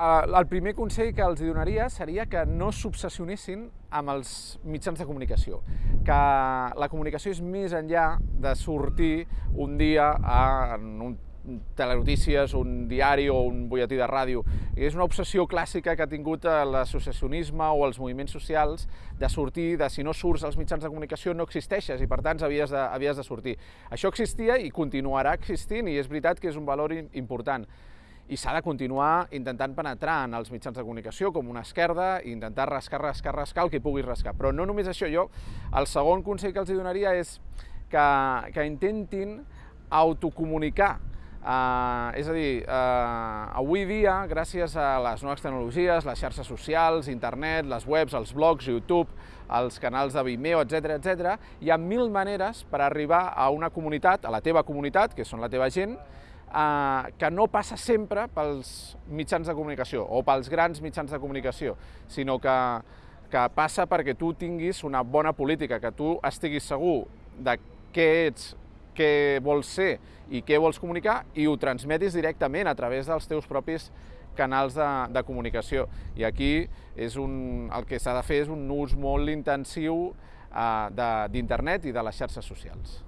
El primer consell que els donaria seria que no s'obsessionessin amb els mitjans de comunicació, que la comunicació és més enllà de sortir un dia a, en un telenotícies, un diari o un butlletí de ràdio. És una obsessió clàssica que ha tingut l'associacionisme o els moviments socials de sortir, de si no surts als mitjans de comunicació no existeixes i per tant havies de, havies de sortir. Això existia i continuarà existint i és veritat que és un valor important i s'ha de continuar intentant penetrar en els mitjans de comunicació com una esquerda i intentar rascar, rascar, rascar el que puguis rascar. Però no només això, jo el segon consell que els donaria és que, que intentin autocomunicar Uh, és a dir, uh, avui dia, gràcies a les noves tecnologies, les xarxes socials, internet, les webs, els blogs, YouTube, els canals de Vimeo, etc etc, hi ha mil maneres per arribar a una comunitat, a la teva comunitat, que són la teva gent, eh, que no passa sempre pels mitjans de comunicació o pels grans mitjans de comunicació, sinó que, que passa perquè tu tinguis una bona política, que tu estiguis segur de què ets, què vols ser i què vols comunicar i ho transmetis directament a través dels teus propis canals de, de comunicació. I aquí és un, el que s'ha de fer és un ús molt intensiu eh, d'internet i de les xarxes socials.